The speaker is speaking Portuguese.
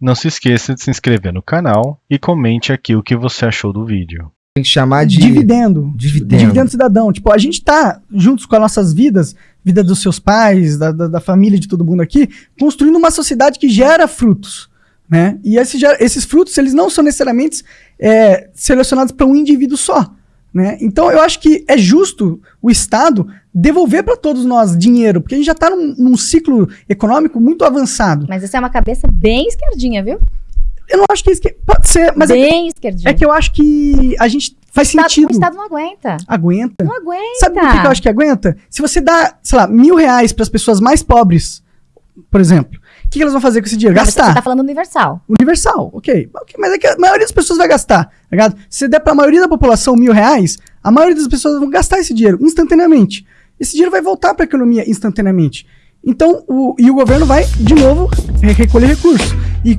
Não se esqueça de se inscrever no canal e comente aqui o que você achou do vídeo. Tem que chamar de. Dividendo. Dividendo. Dividendo cidadão. Tipo, a gente tá juntos com as nossas vidas, vida dos seus pais, da, da, da família de todo mundo aqui, construindo uma sociedade que gera frutos. Né? E esse esses frutos, eles não são necessariamente é, selecionados para um indivíduo só. Né? Então, eu acho que é justo o Estado devolver para todos nós dinheiro, porque a gente já está num, num ciclo econômico muito avançado. Mas essa é uma cabeça bem esquerdinha, viu? Eu não acho que isso que- pode ser, mas é, bem esquerdinha. é que eu acho que a gente faz o, Estado, sentido. o Estado não aguenta. Aguenta. Não aguenta. Sabe por que eu acho que aguenta? Se você dá, sei lá, mil reais para as pessoas mais pobres, por exemplo, que, que elas vão fazer com esse dinheiro? Não, Gastar. Você tá falando universal. Universal, ok. Mas é que a maioria das pessoas vai gastar, tá ligado? Se você der para a maioria da população mil reais, a maioria das pessoas vão gastar esse dinheiro instantaneamente. Esse dinheiro vai voltar para a economia instantaneamente. Então, o, e o governo vai, de novo, re- recolher recursos. E